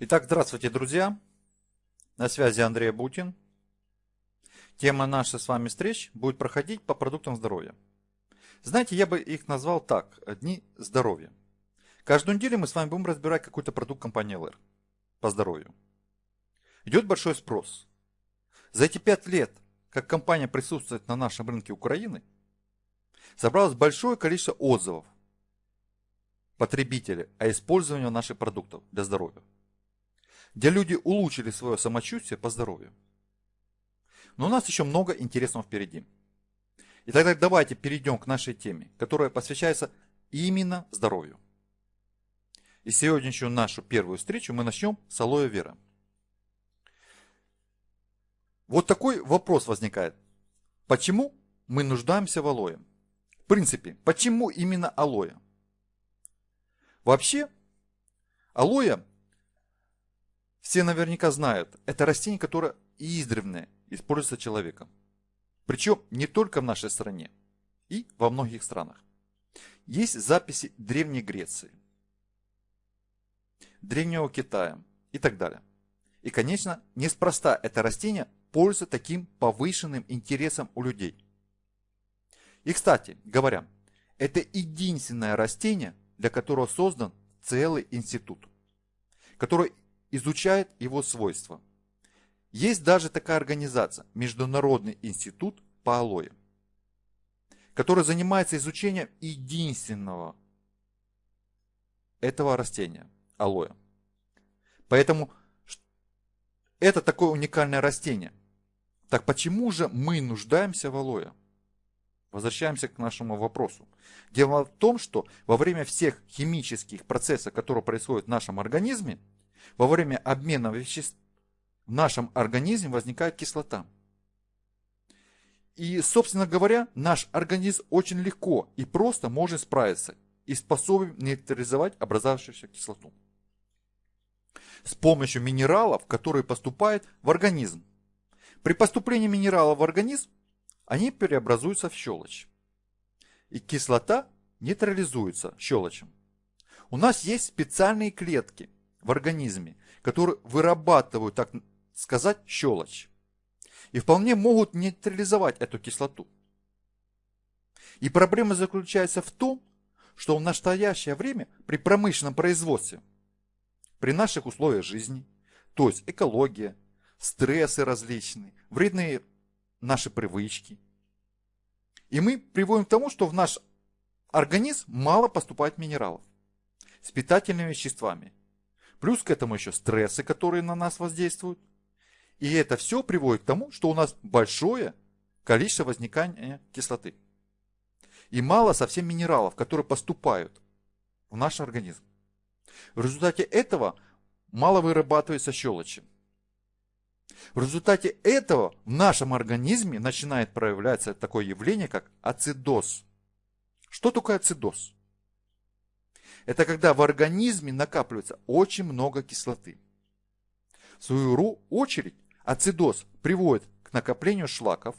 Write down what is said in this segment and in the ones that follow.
Итак, здравствуйте, друзья. На связи Андрей Бутин. Тема нашей с вами встреч будет проходить по продуктам здоровья. Знаете, я бы их назвал так, дни здоровья. Каждую неделю мы с вами будем разбирать какой-то продукт компании LR по здоровью. Идет большой спрос. За эти пять лет, как компания присутствует на нашем рынке Украины, собралось большое количество отзывов потребителей о использовании наших продуктов для здоровья, где люди улучшили свое самочувствие по здоровью. Но у нас еще много интересного впереди. И тогда давайте перейдем к нашей теме, которая посвящается именно здоровью. И сегодняшнюю нашу первую встречу мы начнем с алоэ вера. Вот такой вопрос возникает. Почему мы нуждаемся в алоэ? В принципе, почему именно алоэ? Вообще, алоэ, все наверняка знают, это растение, которое издревле используется человеком. Причем не только в нашей стране, и во многих странах. Есть записи Древней Греции, Древнего Китая и так далее. И, конечно, неспроста это растение пользуется таким повышенным интересом у людей. И, кстати говоря, это единственное растение, для которого создан целый институт, который изучает его свойства. Есть даже такая организация, Международный институт по алоэ, который занимается изучением единственного этого растения, алоэ. Поэтому это такое уникальное растение. Так почему же мы нуждаемся в алоэ? Возвращаемся к нашему вопросу. Дело в том, что во время всех химических процессов, которые происходят в нашем организме, во время обмена веществ в нашем организме возникает кислота. И, собственно говоря, наш организм очень легко и просто может справиться и способен нейтрализовать образовавшуюся кислоту с помощью минералов, которые поступают в организм. При поступлении минералов в организм они преобразуются в щелочь. И кислота нейтрализуется щелочем. У нас есть специальные клетки в организме, которые вырабатывают, так сказать, щелочь. И вполне могут нейтрализовать эту кислоту. И проблема заключается в том, что в настоящее время при промышленном производстве, при наших условиях жизни, то есть экология, стрессы различные, вредные наши привычки. И мы приводим к тому, что в наш организм мало поступает минералов с питательными веществами. Плюс к этому еще стрессы, которые на нас воздействуют. И это все приводит к тому, что у нас большое количество возникания кислоты. И мало совсем минералов, которые поступают в наш организм. В результате этого мало вырабатывается щелочи. В результате этого в нашем организме начинает проявляться такое явление, как ацидоз. Что такое ацидоз? Это когда в организме накапливается очень много кислоты. В свою очередь, ацидоз приводит к накоплению шлаков,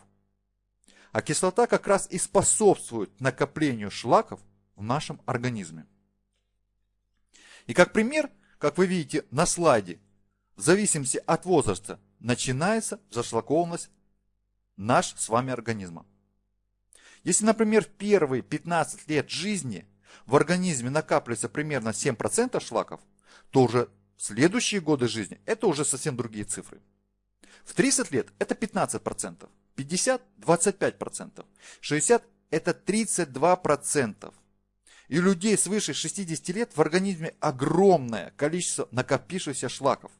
а кислота как раз и способствует накоплению шлаков в нашем организме. И как пример, как вы видите на слайде, в зависимости от возраста начинается зашлакованность наш с вами организма. Если, например, в первые 15 лет жизни в организме накапливается примерно 7% шлаков, то уже следующие годы жизни это уже совсем другие цифры. В 30 лет это 15%, 50 – 25%, 60 – это 32%. И у людей свыше 60 лет в организме огромное количество накопившихся шлаков.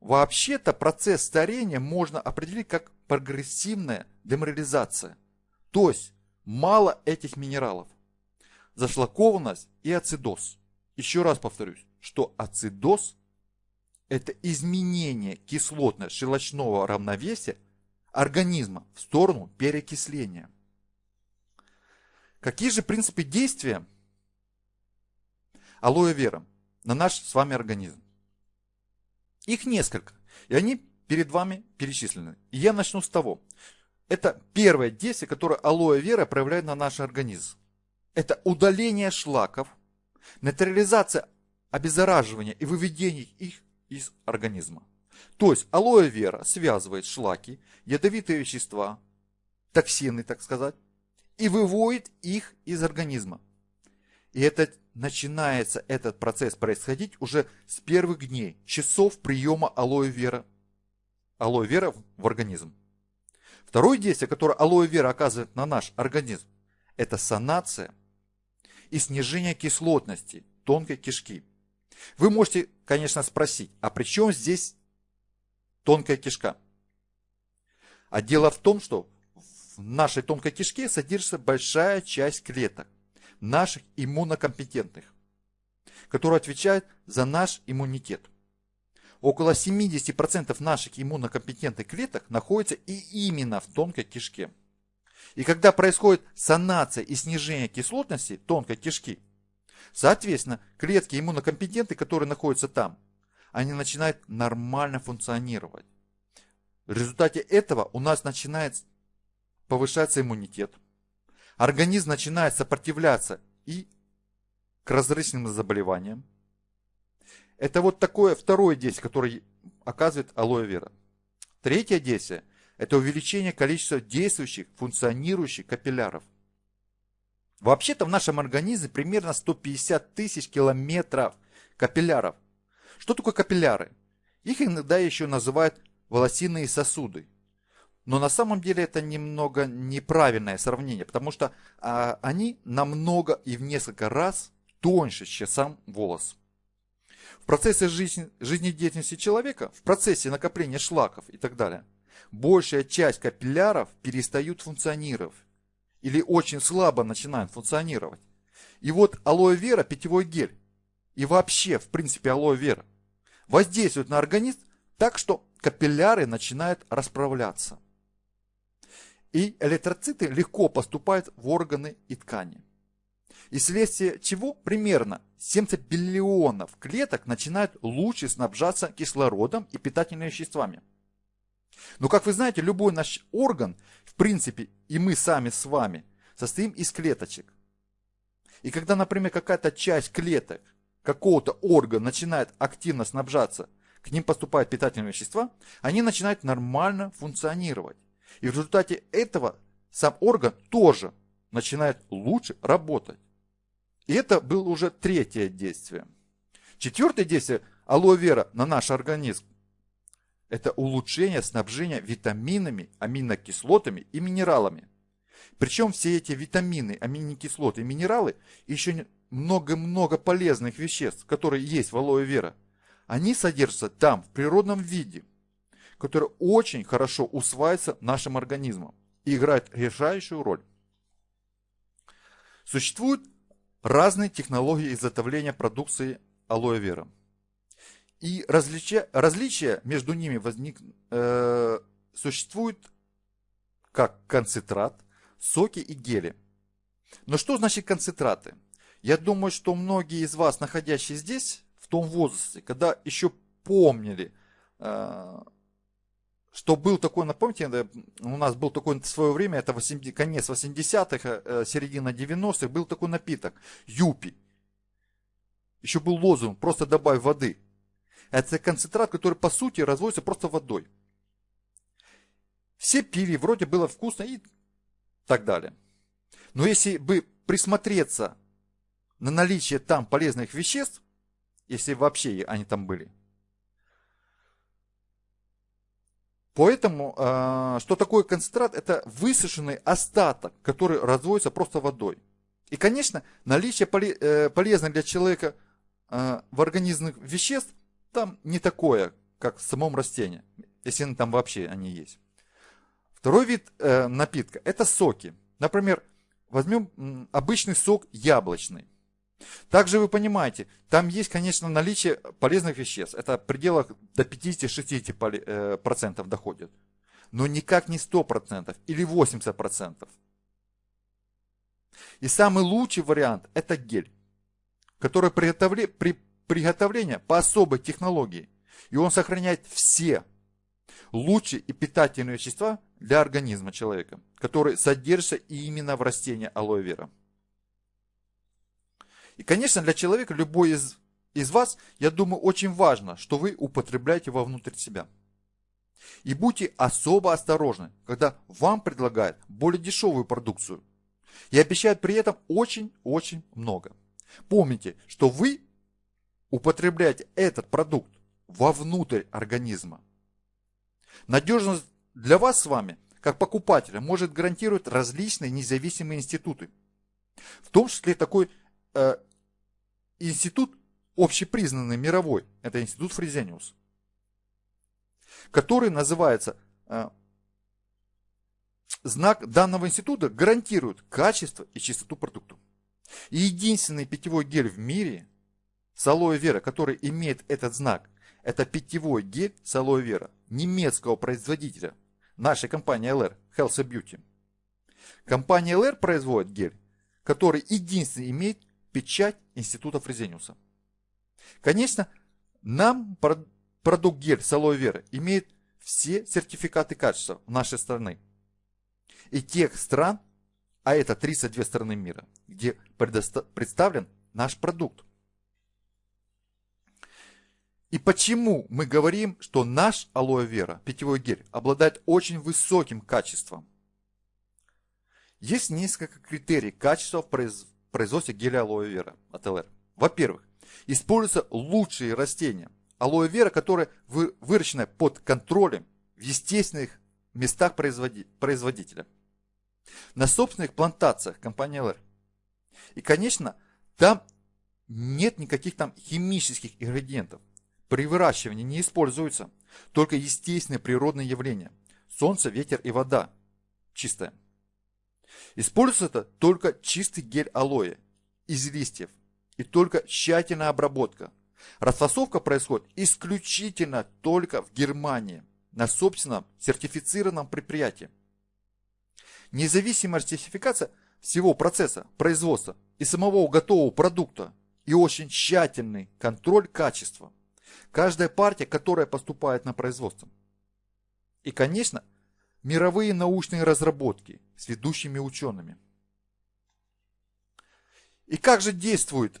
Вообще-то процесс старения можно определить как прогрессивная деморализация. То есть мало этих минералов. Зашлакованность и ацидоз. Еще раз повторюсь, что ацидоз – это изменение кислотно-щелочного равновесия организма в сторону перекисления. Какие же принципы действия алоэ вера на наш с вами организм? Их несколько. И они перед вами перечислены. И я начну с того. Это первое действие, которое алоэ вера проявляет на наш организм. Это удаление шлаков, нейтрализация обеззараживания и выведения их из организма. То есть алоэ вера связывает шлаки, ядовитые вещества, токсины, так сказать, и выводит их из организма. И это начинается этот процесс происходить уже с первых дней, часов приема алоэ вера, алоэ вера в организм. Второе действие, которое алоэ вера оказывает на наш организм, это санация и снижение кислотности тонкой кишки. Вы можете, конечно, спросить, а при чем здесь тонкая кишка? А дело в том, что в нашей тонкой кишке содержится большая часть клеток, наших иммунокомпетентных, которые отвечают за наш иммунитет. Около 70% наших иммунокомпетентных клеток находится и именно в тонкой кишке. И когда происходит санация и снижение кислотности тонкой кишки, соответственно, клетки иммунокомпетенты, которые находятся там, они начинают нормально функционировать. В результате этого у нас начинает повышаться иммунитет. Организм начинает сопротивляться и к различным заболеваниям. Это вот такое второе действие, которое оказывает алоэ вера. Третье действие – это увеличение количества действующих, функционирующих капилляров. Вообще-то в нашем организме примерно 150 тысяч километров капилляров. Что такое капилляры? Их иногда еще называют волосиные сосуды. Но на самом деле это немного неправильное сравнение, потому что а, они намного и в несколько раз тоньше, чем сам волос. В процессе жизни, жизнедеятельности человека, в процессе накопления шлаков и так далее, большая часть капилляров перестают функционировать или очень слабо начинают функционировать. И вот алоэ вера, питьевой гель и вообще, в принципе, алоэ вера воздействует на организм так, что капилляры начинают расправляться. И электроциты легко поступают в органы и ткани. И вследствие чего примерно 70 биллионов клеток начинают лучше снабжаться кислородом и питательными веществами. Но, как вы знаете, любой наш орган, в принципе, и мы сами с вами, состоим из клеточек. И когда, например, какая-то часть клеток какого-то органа начинает активно снабжаться, к ним поступают питательные вещества, они начинают нормально функционировать. И в результате этого сам орган тоже начинает лучше работать. И это было уже третье действие. Четвертое действие алоэ вера на наш организм – это улучшение снабжения витаминами, аминокислотами и минералами. Причем все эти витамины, аминокислоты и минералы еще много-много полезных веществ, которые есть в алоэ вера, они содержатся там, в природном виде который очень хорошо усваивается нашим организмом и играет решающую роль. Существуют разные технологии изготовления продукции алоэ вера. И различия, различия между ними возник, э, существуют как концентрат, соки и гели. Но что значит концентраты? Я думаю, что многие из вас, находящие здесь, в том возрасте, когда еще помнили э, что был такой, напомните, у нас был такой в свое время, это 80, конец 80-х, э, середина 90-х, был такой напиток, юпи. Еще был лозунг, просто добавь воды. Это концентрат, который по сути разводится просто водой. Все пили, вроде было вкусно и так далее. Но если бы присмотреться на наличие там полезных веществ, если вообще они там были, Поэтому, а, что такое концентрат? Это высушенный остаток, который разводится просто водой. И, конечно, наличие э, полезных для человека а, в организме веществ там не такое, как в самом растении, если там вообще они есть. Второй вид э, напитка – это соки. Например, возьмем обычный сок яблочный. Также вы понимаете, там есть, конечно, наличие полезных веществ. Это в пределах до 50-60% э, доходит. Но никак не 100% или 80%. И самый лучший вариант – это гель, который приготовле, при приготовлении по особой технологии. И он сохраняет все лучшие и питательные вещества для организма человека, которые содержатся именно в растении алоэ вера. И, конечно, для человека любой из из вас, я думаю, очень важно, что вы употребляете вовнутрь себя. И будьте особо осторожны, когда вам предлагают более дешевую продукцию и обещают при этом очень-очень много. Помните, что вы употребляете этот продукт вовнутрь организма. Надежность для вас с вами, как покупателя, может гарантировать различные независимые институты. В том числе такой э, институт общепризнанный мировой, это институт Фрезениус, который называется э, знак данного института гарантирует качество и чистоту продукта. И единственный питьевой гель в мире с алоэ вера, который имеет этот знак, это питьевой гель с алоэ вера немецкого производителя, нашей компании LR, Health Beauty. Компания LR производит гель, который единственный имеет печать Института Фрезениуса. Конечно, нам продукт гель с алоэ вера имеет все сертификаты качества нашей страны. И тех стран, а это 32 страны мира, где представлен наш продукт. И почему мы говорим, что наш алоэ вера, питьевой гель, обладает очень высоким качеством? Есть несколько критерий качества в производстве геля алоэ вера от ЛР. Во-первых, используются лучшие растения. Алоэ вера, которое выращено под контролем в естественных местах производителя. На собственных плантациях компании ЛР. И, конечно, там нет никаких там химических ингредиентов. При выращивании не используются только естественные природные явления. Солнце, ветер и вода. Чистая. Используется это только чистый гель алоэ из листьев и только тщательная обработка. Расфасовка происходит исключительно только в Германии на собственном сертифицированном предприятии. Независимая сертификация всего процесса производства и самого готового продукта и очень тщательный контроль качества – Каждая партия, которая поступает на производство. И, конечно, мировые научные разработки с ведущими учеными. И как же действует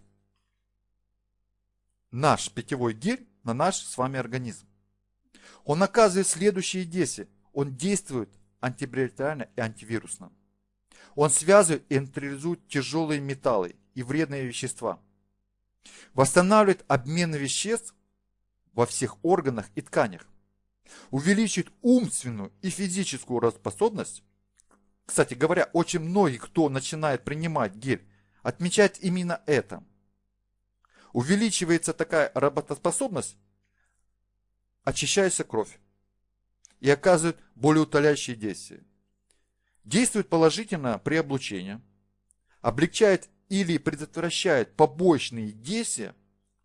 наш питьевой гель на наш с вами организм? Он оказывает следующие действия. Он действует антибактериально и антивирусно. Он связывает и нейтрализует тяжелые металлы и вредные вещества. Восстанавливает обмен веществ во всех органах и тканях. Увеличит умственную и физическую работоспособность. Кстати говоря, очень многие, кто начинает принимать гель, отмечают именно это. Увеличивается такая работоспособность, очищается кровь и оказывает более утоляющие действия. Действует положительно при облучении, облегчает или предотвращает побочные действия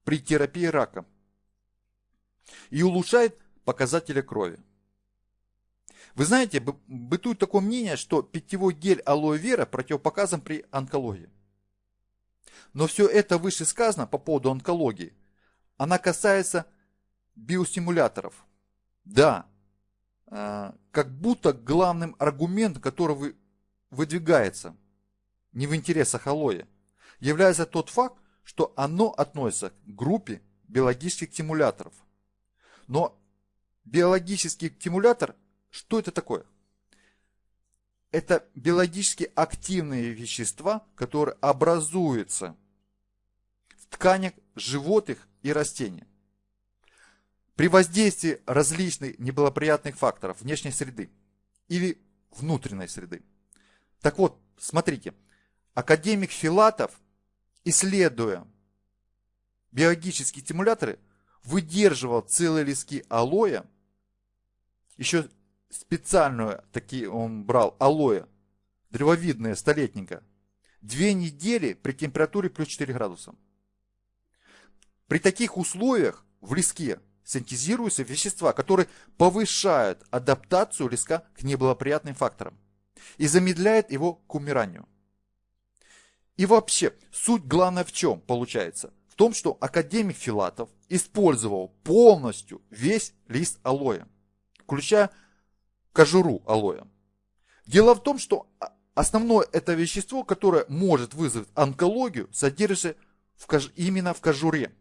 при терапии рака и улучшает показатели крови. Вы знаете, бытует такое мнение, что питьевой гель алоэ вера противопоказан при онкологии. Но все это выше сказано по поводу онкологии. Она касается биостимуляторов. Да, а, как будто главным аргументом, который выдвигается не в интересах алоэ, является тот факт, что оно относится к группе биологических стимуляторов. Но биологический стимулятор, что это такое? Это биологически активные вещества, которые образуются в тканях животных и растений. При воздействии различных неблагоприятных факторов внешней среды или внутренней среды. Так вот, смотрите, академик Филатов, исследуя биологические стимуляторы, выдерживал целые листки алоэ, еще специальную такие он брал алоэ, древовидное, столетника, две недели при температуре плюс 4 градуса. При таких условиях в леске синтезируются вещества, которые повышают адаптацию леска к неблагоприятным факторам и замедляют его к умиранию. И вообще, суть главная в чем получается? В том, что академик Филатов использовал полностью весь лист алоэ, включая кожуру алоэ. Дело в том, что основное это вещество, которое может вызвать онкологию, содержится в кож... именно в кожуре.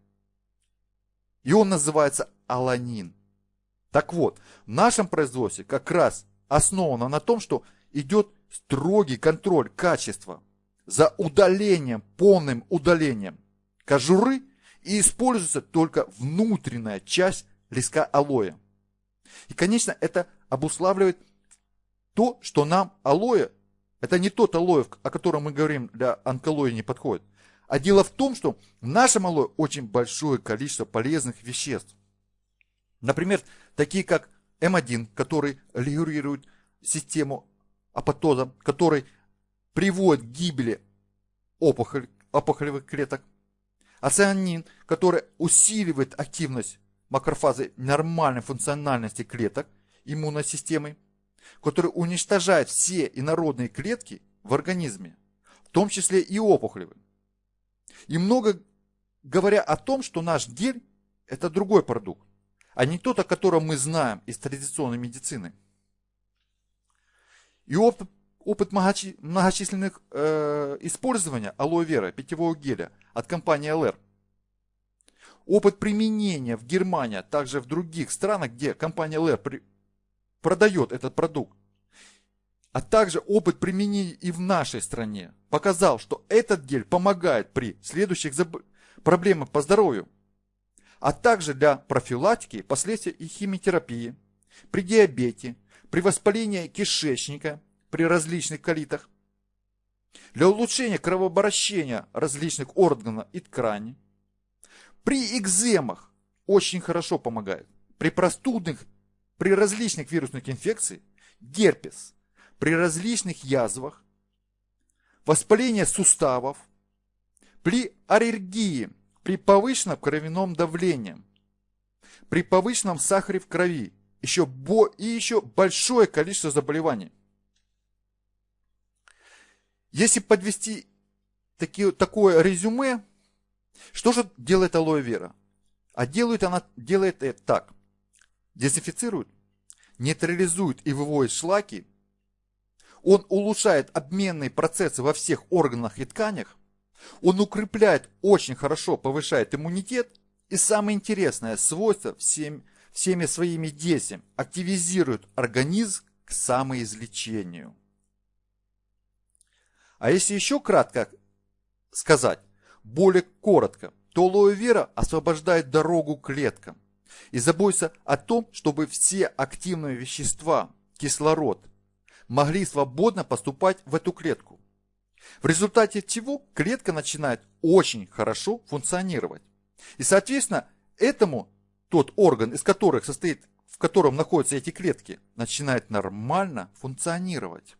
И он называется аланин. Так вот, в нашем производстве как раз основано на том, что идет строгий контроль качества за удалением, полным удалением кожуры и используется только внутренняя часть листка алоэ. И, конечно, это обуславливает то, что нам алоэ, это не тот алоэ, о котором мы говорим, для онкологии не подходит. А дело в том, что в нашем алоэ очень большое количество полезных веществ. Например, такие как М1, который регулирует систему апоптоза, который приводит к гибели опухоль, опухолевых клеток. Ацианин, который усиливает активность макрофазы нормальной функциональности клеток иммунной системы, который уничтожает все инородные клетки в организме, в том числе и опухолевые. И много говоря о том, что наш гель – это другой продукт, а не тот, о котором мы знаем из традиционной медицины. И опыт, опыт многочисленных э, использования алоэ вера, питьевого геля от компании LR. Опыт применения в Германии, а также в других странах, где компания LR при, продает этот продукт, а также опыт применения и в нашей стране показал, что этот гель помогает при следующих заб... проблемах по здоровью, а также для профилактики последствий и химиотерапии, при диабете, при воспалении кишечника, при различных колитах, для улучшения кровообращения различных органов и тканей, при экземах очень хорошо помогает, при простудных, при различных вирусных инфекциях, герпес, при различных язвах, воспалении суставов, при аллергии, при повышенном кровяном давлении, при повышенном сахаре в крови еще бо и еще большое количество заболеваний. Если подвести таки, такое резюме, что же делает алоэ вера? А делает она делает это так. Дезинфицирует, нейтрализует и выводит шлаки он улучшает обменные процессы во всех органах и тканях. Он укрепляет, очень хорошо повышает иммунитет. И самое интересное свойство всем, всеми своими действиями активизирует организм к самоизлечению. А если еще кратко сказать, более коротко, то алоэ вера освобождает дорогу клеткам и заботится о том, чтобы все активные вещества, кислород, могли свободно поступать в эту клетку. В результате чего клетка начинает очень хорошо функционировать. И соответственно этому тот орган, из которых состоит, в котором находятся эти клетки, начинает нормально функционировать.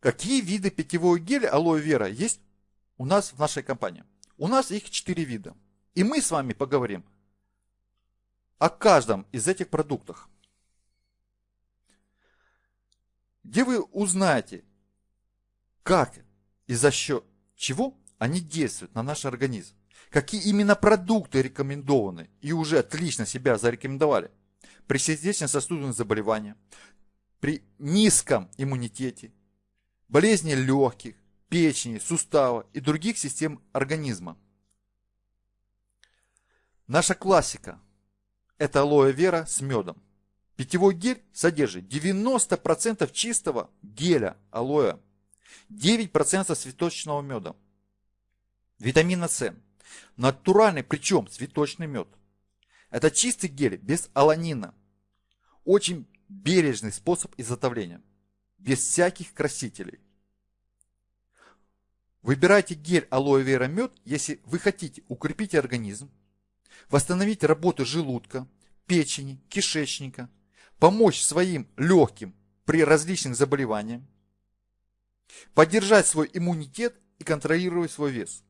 Какие виды питьевого геля алоэ вера есть у нас в нашей компании? У нас их 4 вида. И мы с вами поговорим о каждом из этих продуктах где вы узнаете, как и за счет чего они действуют на наш организм. Какие именно продукты рекомендованы и уже отлично себя зарекомендовали при сердечно-сосудистых заболеваниях, при низком иммунитете, болезни легких, печени, сустава и других систем организма. Наша классика – это алоэ вера с медом. Питьевой гель содержит 90% чистого геля алоэ, 9% цветочного меда, витамина С, натуральный, причем цветочный мед. Это чистый гель без аланина. Очень бережный способ изготовления, без всяких красителей. Выбирайте гель алоэ вера мед, если вы хотите укрепить организм, восстановить работу желудка, печени, кишечника, помочь своим легким при различных заболеваниях, поддержать свой иммунитет и контролировать свой вес.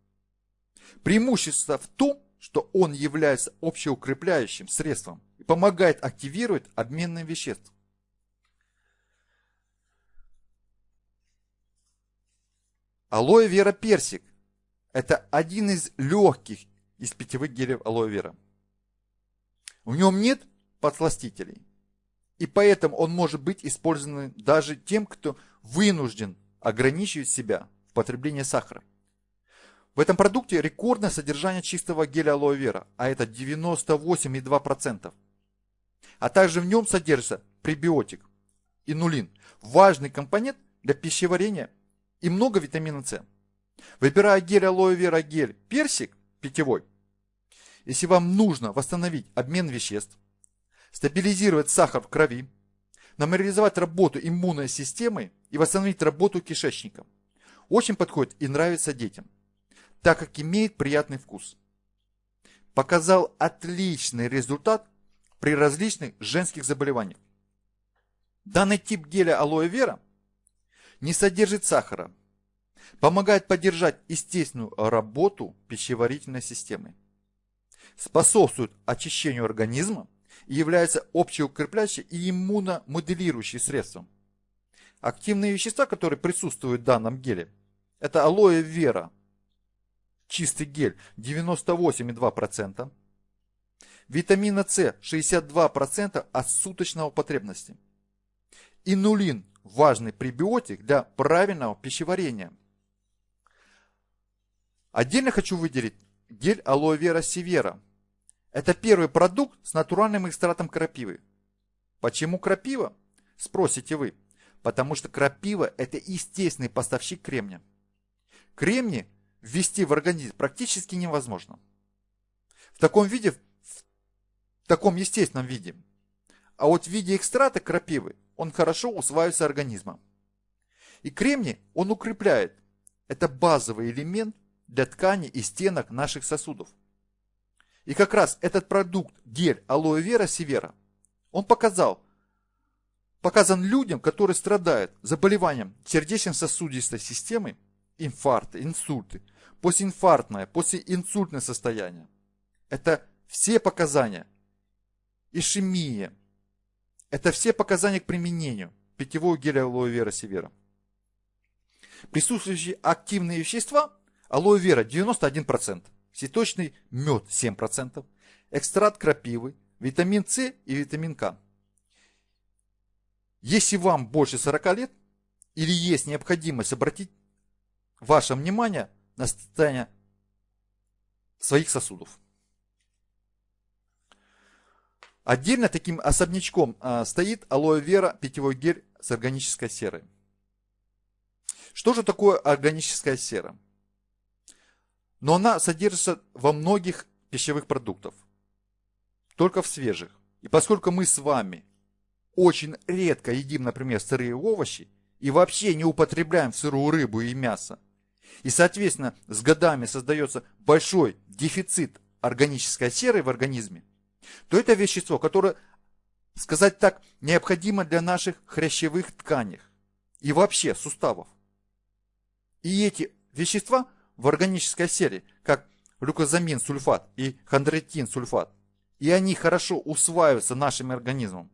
Преимущество в том, что он является общеукрепляющим средством и помогает активировать обменные вещества. Алоэ вера персик – это один из легких из питьевых гелев алоэ вера. В нем нет подсластителей. И поэтому он может быть использован даже тем, кто вынужден ограничивать себя в потреблении сахара. В этом продукте рекордное содержание чистого геля алоэ вера, а это 98,2%. А также в нем содержится пребиотик, инулин, важный компонент для пищеварения и много витамина С. Выбирая гель алоэ вера гель персик питьевой, если вам нужно восстановить обмен веществ, стабилизировать сахар в крови, нормализовать работу иммунной системы и восстановить работу кишечника, очень подходит и нравится детям, так как имеет приятный вкус. Показал отличный результат при различных женских заболеваниях. Данный тип геля алоэ вера не содержит сахара, помогает поддержать естественную работу пищеварительной системы, способствует очищению организма и является общеукрепляющим и иммуномоделирующим средством. Активные вещества, которые присутствуют в данном геле, это алоэ вера, чистый гель 98,2%, витамина С 62% от суточного потребности – Инулин – важный пребиотик для правильного пищеварения. Отдельно хочу выделить гель алоэ вера севера. Это первый продукт с натуральным экстратом крапивы. Почему крапива? Спросите вы. Потому что крапива – это естественный поставщик кремния. Кремний ввести в организм практически невозможно. В таком виде, в таком естественном виде. А вот в виде экстрата крапивы он хорошо усваивается организмом. И кремний он укрепляет. Это базовый элемент для ткани и стенок наших сосудов. И как раз этот продукт, гель алоэ вера севера, он показал, показан людям, которые страдают заболеванием сердечно-сосудистой системы, инфаркты, инсульты, постинфарктное, послеинсультное состояние. Это все показания. Ишемия, это все показания к применению питьевого геля алоэ вера севера. Присутствующие активные вещества алоэ вера 91%, цветочный мед 7%, экстракт крапивы, витамин С и витамин К. Если вам больше 40 лет или есть необходимость обратить ваше внимание на состояние своих сосудов. Отдельно таким особнячком а, стоит алоэ вера питьевой гель с органической серой. Что же такое органическая сера? Но она содержится во многих пищевых продуктах, только в свежих. И поскольку мы с вами очень редко едим, например, сырые овощи и вообще не употребляем сырую рыбу и мясо, и, соответственно, с годами создается большой дефицит органической серы в организме, то это вещество, которое, сказать так, необходимо для наших хрящевых тканей и вообще суставов. И эти вещества в органической серии, как глюкозамин сульфат и хондроитин сульфат, и они хорошо усваиваются нашим организмом.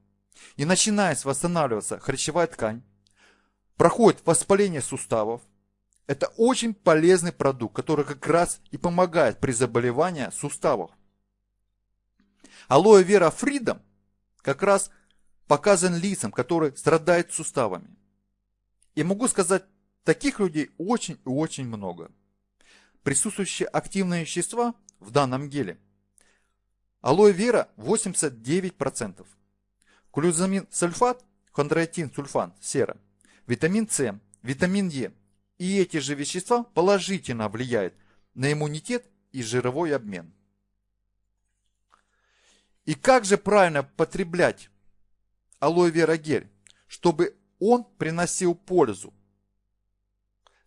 И начинает восстанавливаться хрящевая ткань, проходит воспаление суставов. Это очень полезный продукт, который как раз и помогает при заболевании суставов. Алоэ вера фридом как раз показан лицам, которые страдают суставами. И могу сказать, таких людей очень и очень много. Присутствующие активные вещества в данном геле. Алоэ вера 89%. Клюзамин сульфат, хондроитин сульфан, сера, витамин С, витамин Е. И эти же вещества положительно влияют на иммунитет и жировой обмен. И как же правильно потреблять алоэ вера гель, чтобы он приносил пользу?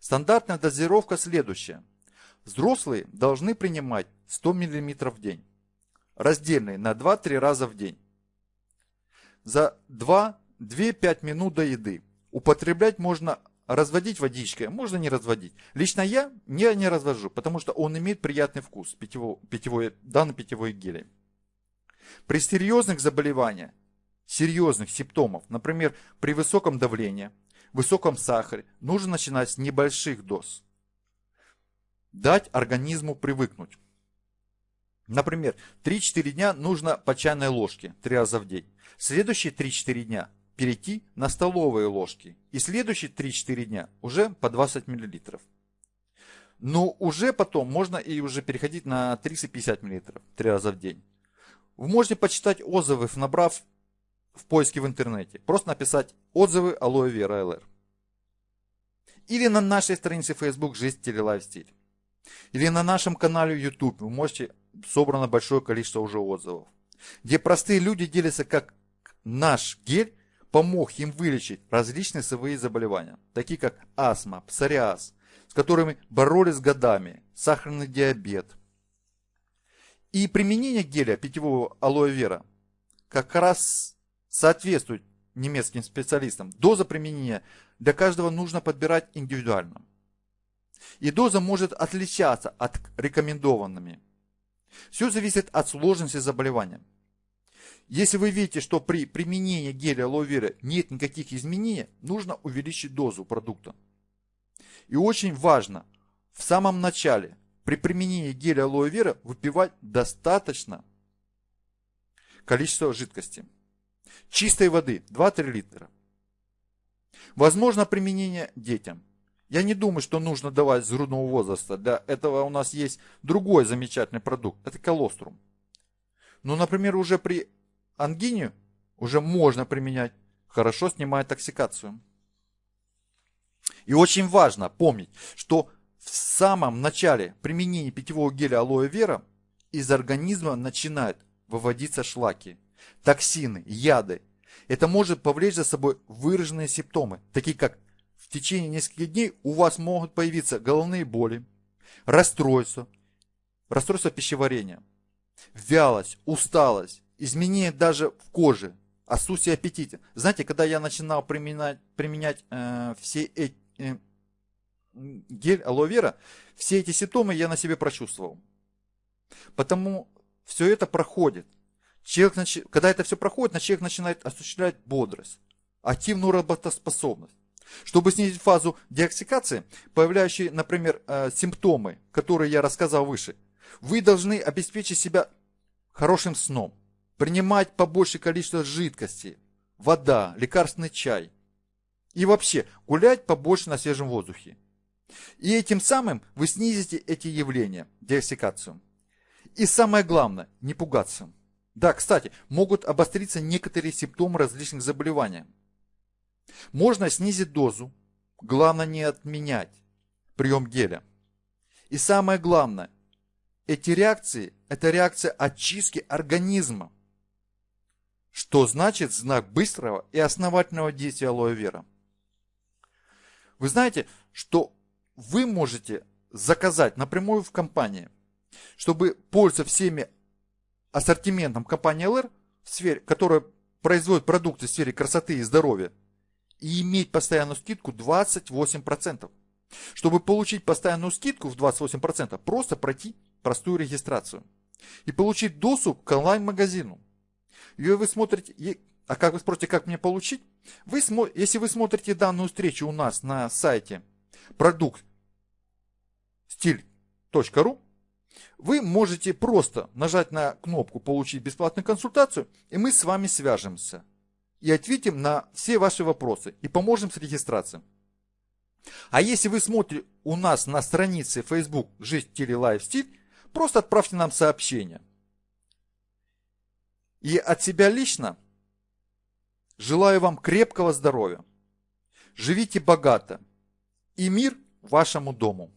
Стандартная дозировка следующая. Взрослые должны принимать 100 мл в день, раздельные на 2-3 раза в день. За 2-5 минут до еды. Употреблять можно разводить водичкой, можно не разводить. Лично я не, не развожу, потому что он имеет приятный вкус, питьевой, питьевой, данный питьевой гель. При серьезных заболеваниях, серьезных симптомов, например, при высоком давлении, высоком сахаре, нужно начинать с небольших доз. Дать организму привыкнуть. Например, 3-4 дня нужно по чайной ложке 3 раза в день. Следующие 3-4 дня перейти на столовые ложки. И следующие 3-4 дня уже по 20 мл. Но уже потом можно и уже переходить на 350 мл три раза в день. Вы можете почитать отзывы, набрав в поиске в интернете. Просто написать отзывы алоэ вера ЛР. Или на нашей странице Facebook «Жизнь стиле лайфстиль». Или на нашем канале YouTube вы можете, собрано большое количество уже отзывов. Где простые люди делятся, как наш гель помог им вылечить различные свои заболевания, такие как астма, псориаз, с которыми боролись годами, сахарный диабет. И применение геля питьевого алоэ вера как раз соответствует немецким специалистам. Доза применения для каждого нужно подбирать индивидуально. И доза может отличаться от рекомендованными. Все зависит от сложности заболевания. Если вы видите, что при применении геля алоэ нет никаких изменений, нужно увеличить дозу продукта. И очень важно в самом начале при применении геля алоэ выпивать достаточно количество жидкости. Чистой воды 2-3 литра. Возможно применение детям. Я не думаю, что нужно давать с грудного возраста. Для этого у нас есть другой замечательный продукт. Это колострум. Но, например, уже при ангине уже можно применять. Хорошо снимает токсикацию. И очень важно помнить, что в самом начале применения питьевого геля алоэ вера из организма начинают выводиться шлаки, токсины, яды. Это может повлечь за собой выраженные симптомы, такие как в течение нескольких дней у вас могут появиться головные боли, расстройство, расстройство пищеварения, вялость, усталость, изменения даже в коже, отсутствие аппетита. Знаете, когда я начинал применять, применять э, все эти э, гель алоэ вера, все эти симптомы я на себе прочувствовал. Потому все это проходит. Человек, когда это все проходит, человек начинает осуществлять бодрость, активную работоспособность. Чтобы снизить фазу деоксикации, появляющие, например, э, симптомы, которые я рассказал выше, вы должны обеспечить себя хорошим сном, принимать побольше количество жидкости, вода, лекарственный чай. И вообще гулять побольше на свежем воздухе. И этим самым вы снизите эти явления, деоксикацию. И самое главное, не пугаться. Да, кстати, могут обостриться некоторые симптомы различных заболеваний. Можно снизить дозу, главное не отменять прием геля. И самое главное, эти реакции – это реакция очистки организма. Что значит знак быстрого и основательного действия алоэ вера? Вы знаете, что вы можете заказать напрямую в компании, чтобы пользоваться всеми ассортиментом компании ЛР, в сфере, которая производит продукты в сфере красоты и здоровья, и иметь постоянную скидку 28%. Чтобы получить постоянную скидку в 28%, просто пройти простую регистрацию и получить доступ к онлайн-магазину. И вы смотрите, а как вы спросите, как мне получить? Вы, если вы смотрите данную встречу у нас на сайте продукт стиль.ру, вы можете просто нажать на кнопку «Получить бесплатную консультацию», и мы с вами свяжемся и ответим на все ваши вопросы и поможем с регистрацией. А если вы смотрите у нас на странице Facebook «Жизнь, и лайфстиль», просто отправьте нам сообщение. И от себя лично желаю вам крепкого здоровья. Живите богато. И мир вашему дому.